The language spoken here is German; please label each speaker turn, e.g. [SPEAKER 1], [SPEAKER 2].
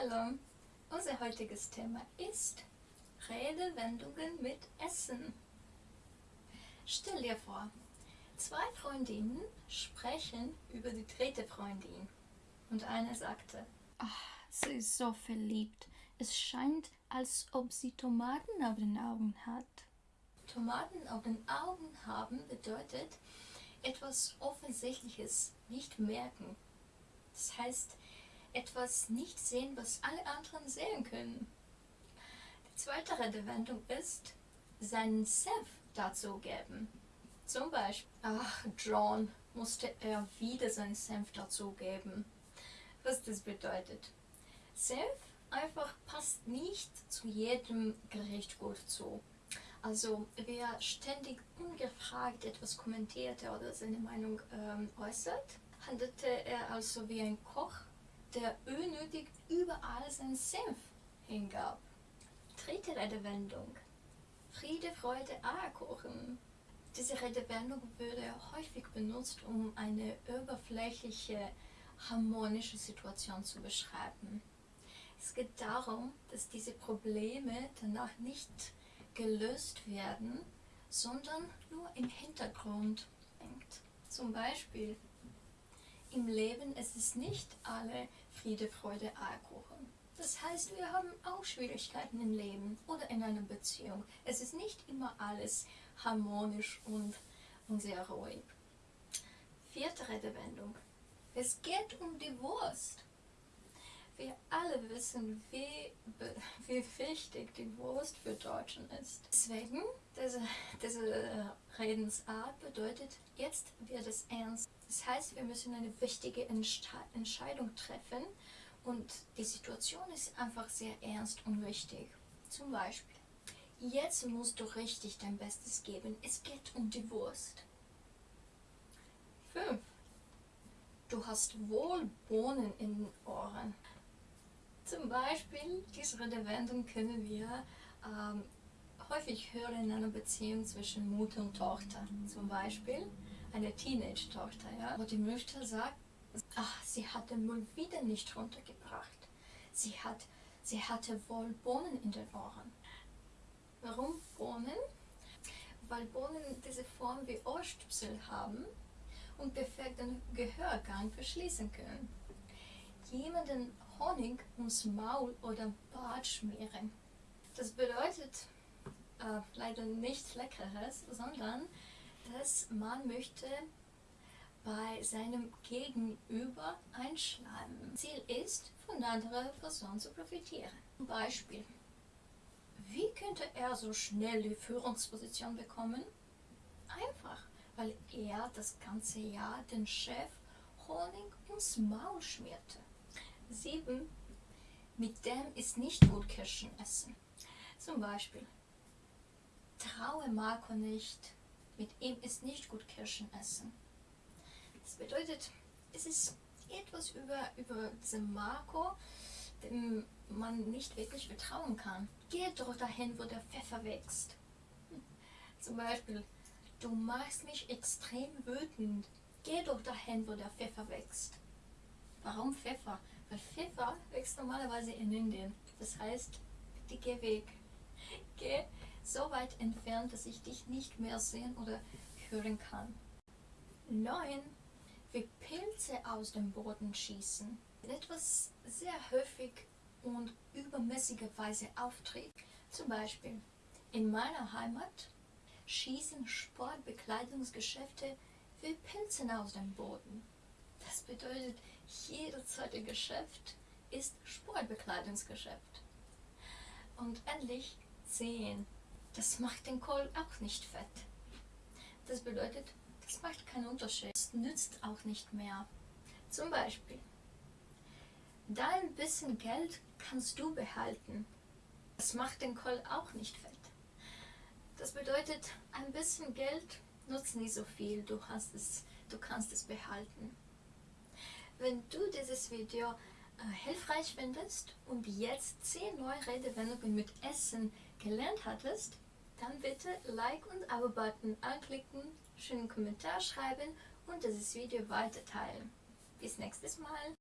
[SPEAKER 1] Hallo, unser heutiges Thema ist Redewendungen mit Essen. Stell dir vor, zwei Freundinnen sprechen über die dritte Freundin und eine sagte,
[SPEAKER 2] Ach, sie ist so verliebt. Es scheint, als ob sie Tomaten auf den Augen hat.
[SPEAKER 1] Tomaten auf den Augen haben bedeutet etwas Offensichtliches nicht merken. Das heißt, etwas nicht sehen, was alle anderen sehen können. Die zweite Redewendung ist, seinen Senf dazu geben. Zum Beispiel, ach, John, musste er wieder seinen Senf dazu geben. Was das bedeutet. Senf einfach passt nicht zu jedem Gericht gut zu. Also wer ständig ungefragt etwas kommentierte oder seine Meinung ähm, äußert, handelte er also wie ein Koch, der unnötig überall seinen Senf hingab. Dritte Redewendung. Friede, Freude, Eierkuchen. Diese Redewendung würde häufig benutzt, um eine oberflächliche, harmonische Situation zu beschreiben. Es geht darum, dass diese Probleme danach nicht gelöst werden, sondern nur im Hintergrund hängt. Zum Beispiel, im Leben ist es nicht alle Friede, Freude, Eierkuchen. Das heißt, wir haben auch Schwierigkeiten im Leben oder in einer Beziehung. Es ist nicht immer alles harmonisch und, und sehr ruhig. Vierte Redewendung. Es geht um die Wurst. Wir alle wissen, wie, wie wichtig die Wurst für Deutschen ist. Deswegen, diese, diese Redensart bedeutet, jetzt wird es ernst. Das heißt, wir müssen eine wichtige Entscheidung treffen und die Situation ist einfach sehr ernst und wichtig. Zum Beispiel, jetzt musst du richtig dein Bestes geben. Es geht um die Wurst. 5. Du hast wohl Bohnen in den Ohren. Zum Beispiel, diese Redewendung können wir ähm, häufig hören in einer Beziehung zwischen Mutter und Tochter. Zum Beispiel eine Teenage-Tochter, ja, wo die Mutter sagt, ach, sie hat den Müll wieder nicht runtergebracht. Sie, hat, sie hatte wohl Bohnen in den Ohren. Warum Bohnen? Weil Bohnen diese Form wie Ohrstöpsel haben und perfekt den Gehörgang verschließen können. Jemanden Honig ums Maul oder Bart schmieren. Das bedeutet äh, leider nichts Leckeres, sondern dass man möchte bei seinem Gegenüber einschleimen. Ziel ist, von der anderen Person zu profitieren. Beispiel, wie könnte er so schnell die Führungsposition bekommen? Einfach, weil er das ganze Jahr den Chef Honig ums Maul schmierte. 7. Mit dem ist nicht gut Kirschen essen. Zum Beispiel, traue Marco nicht, mit ihm ist nicht gut Kirschen essen. Das bedeutet, es ist etwas über, über diesen Marco, dem man nicht wirklich vertrauen kann. Geh doch dahin, wo der Pfeffer wächst. Zum Beispiel, du machst mich extrem wütend. Geh doch dahin, wo der Pfeffer wächst. Warum Pfeffer? Pfeffer wächst normalerweise in Indien. Das heißt, bitte geh weg. Geh so weit entfernt, dass ich dich nicht mehr sehen oder hören kann. 9. Wie Pilze aus dem Boden schießen. Etwas sehr häufig und übermäßigerweise auftritt. Zum Beispiel in meiner Heimat schießen Sportbekleidungsgeschäfte wie Pilze aus dem Boden. Das bedeutet, jedes zweite Geschäft ist Sportbekleidungsgeschäft. Und endlich 10. Das macht den Kohl auch nicht fett. Das bedeutet, das macht keinen Unterschied. Es nützt auch nicht mehr. Zum Beispiel, dein bisschen Geld kannst du behalten. Das macht den Kohl auch nicht fett. Das bedeutet, ein bisschen Geld nutzt nicht so viel. Du, hast es, du kannst es behalten. Wenn du dieses Video äh, hilfreich findest und jetzt 10 neue Redewendungen mit Essen gelernt hattest, dann bitte Like und Abo-Button anklicken, schönen Kommentar schreiben und dieses Video weiter teilen. Bis nächstes Mal!